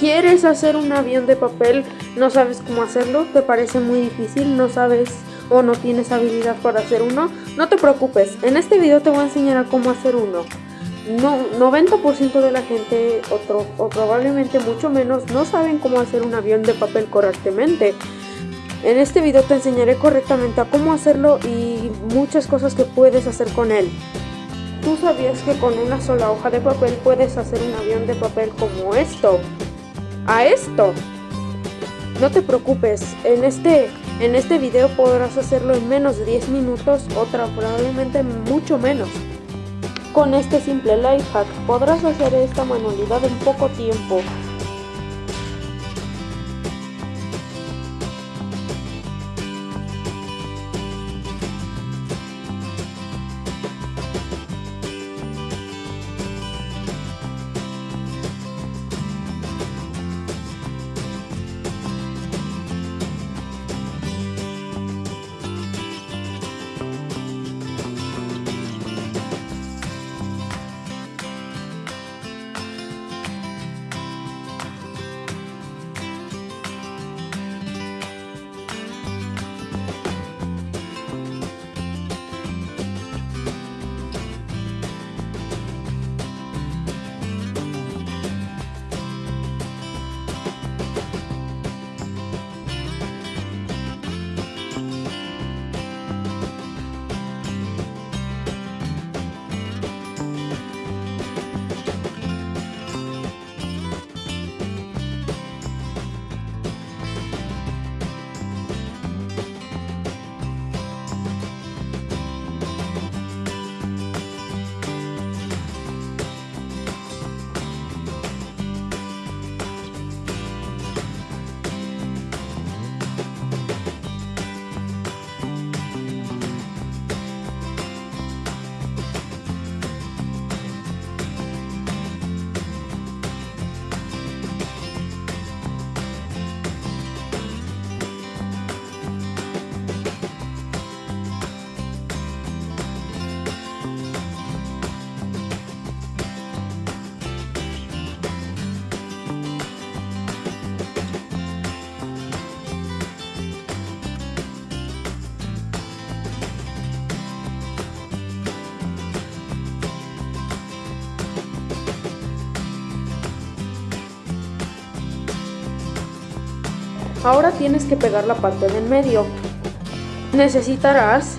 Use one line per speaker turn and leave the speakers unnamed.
¿Quieres hacer un avión de papel? ¿No sabes cómo hacerlo? ¿Te parece muy difícil? ¿No sabes o no tienes habilidad para hacer uno? No te preocupes, en este video te voy a enseñar a cómo hacer uno. No, 90% de la gente, o probablemente mucho menos, no saben cómo hacer un avión de papel correctamente. En este video te enseñaré correctamente a cómo hacerlo y muchas cosas que puedes hacer con él. ¿Tú sabías que con una sola hoja de papel puedes hacer un avión de papel como esto? A esto. No te preocupes, en este, en este video podrás hacerlo en menos de 10 minutos, otra probablemente mucho menos. Con este simple life hack podrás hacer esta manualidad en poco tiempo. Ahora tienes que pegar la parte del medio. Necesitarás